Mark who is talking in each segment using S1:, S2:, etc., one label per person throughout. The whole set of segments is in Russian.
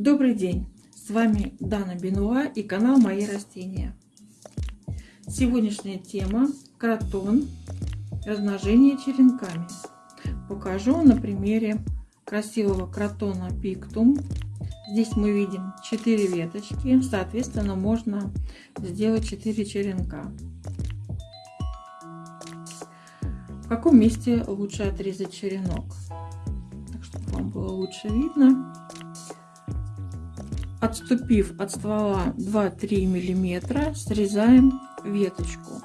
S1: Добрый день! С вами Дана Бенуа и канал Мои растения. Сегодняшняя тема – кротон, размножение черенками. Покажу на примере красивого кротона пиктум. Здесь мы видим 4 веточки, соответственно можно сделать 4 черенка. В каком месте лучше отрезать черенок? Так, чтобы вам было лучше видно отступив от ствола 2-3 миллиметра, срезаем веточку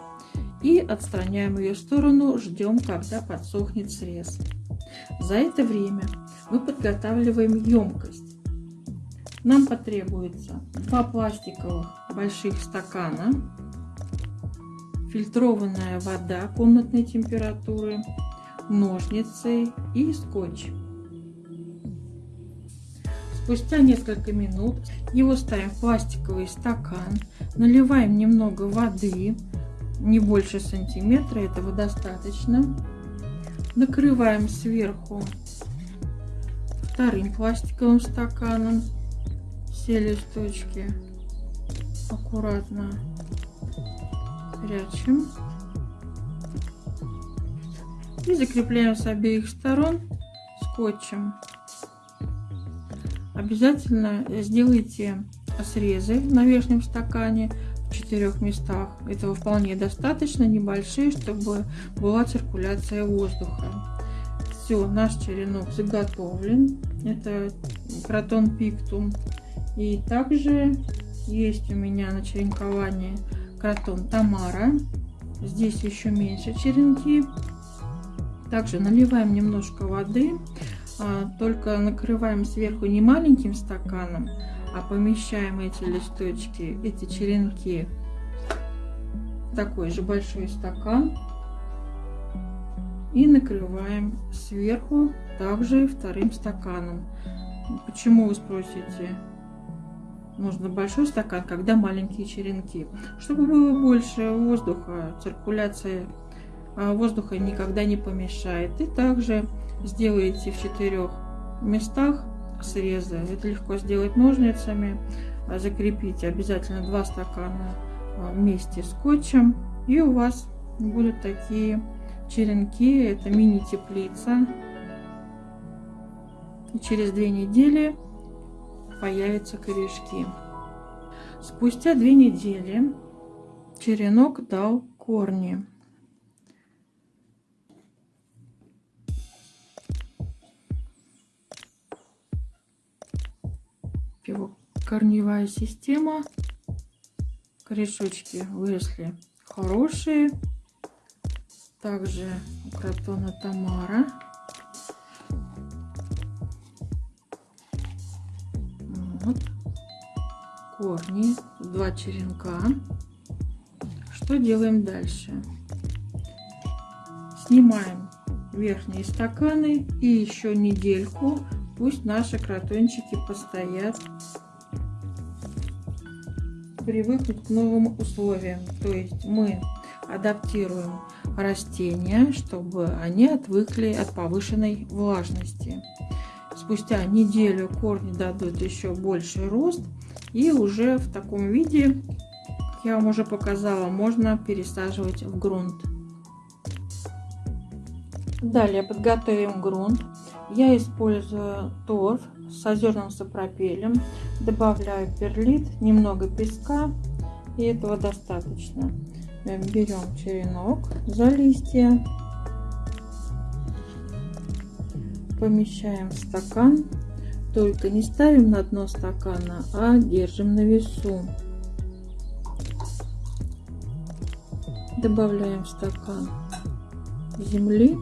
S1: и отстраняем ее в сторону, ждем, когда подсохнет срез. За это время мы подготавливаем емкость. Нам потребуется два пластиковых больших стакана, фильтрованная вода комнатной температуры, ножницы и скотч. Спустя несколько минут его ставим в пластиковый стакан, наливаем немного воды, не больше сантиметра, этого достаточно. Накрываем сверху вторым пластиковым стаканом все листочки аккуратно прячем и закрепляем с обеих сторон скотчем. Обязательно сделайте срезы на верхнем стакане в четырех местах. Этого вполне достаточно, небольшие, чтобы была циркуляция воздуха. Все, наш черенок заготовлен. Это кротон пиктум. И также есть у меня на черенкование кротон Тамара. Здесь еще меньше черенки. Также наливаем немножко воды только накрываем сверху не маленьким стаканом, а помещаем эти листочки, эти черенки в такой же большой стакан и накрываем сверху также вторым стаканом. Почему вы спросите? Нужно большой стакан, когда маленькие черенки. Чтобы было больше воздуха, циркуляция а, воздуха никогда не помешает. И также сделаете в четырех местах срезы. Это легко сделать ножницами. А, закрепите обязательно два стакана а, вместе скотчем. И у вас будут такие черенки. Это мини-теплица. И через две недели появятся корешки. Спустя две недели черенок дал корни. Его корневая система. Корешочки выросли хорошие. Также у кротона Тамара. Вот. Корни, два черенка. Что делаем дальше? Снимаем верхние стаканы и еще недельку Пусть наши кротончики постоят, привыкнут к новым условиям. То есть мы адаптируем растения, чтобы они отвыкли от повышенной влажности. Спустя неделю корни дадут еще больший рост и уже в таком виде, как я вам уже показала, можно пересаживать в грунт. Далее подготовим грунт. Я использую торф с озерным сапропелем, добавляю перлит, немного песка, и этого достаточно. Берем черенок за листья, помещаем в стакан, только не ставим на дно стакана, а держим на весу. Добавляем в стакан земли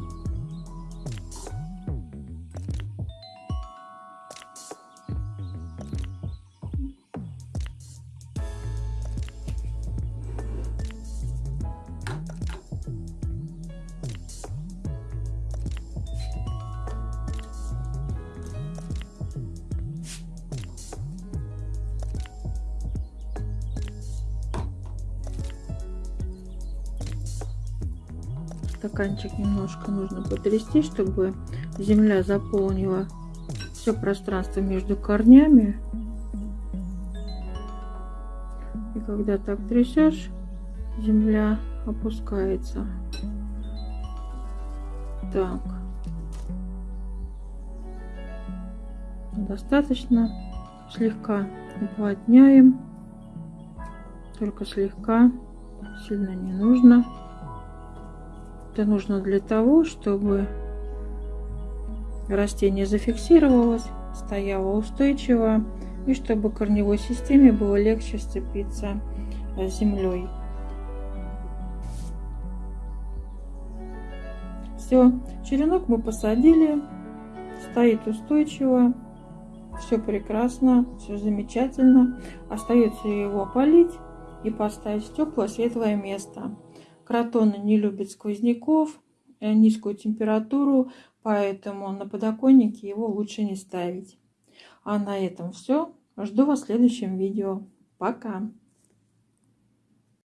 S1: стаканчик немножко нужно потрясти, чтобы земля заполнила все пространство между корнями. И когда так трясешь, земля опускается. Так. Достаточно. Слегка уплотняем. Только слегка. Сильно не нужно. Это нужно для того, чтобы растение зафиксировалось, стояло устойчиво и чтобы корневой системе было легче сцепиться с землей. Все, черенок мы посадили, стоит устойчиво, все прекрасно, все замечательно. Остается его полить и поставить в теплое светлое место. Кротоны не любят сквозняков, э, низкую температуру, поэтому на подоконнике его лучше не ставить. А на этом все. Жду вас в следующем видео. Пока!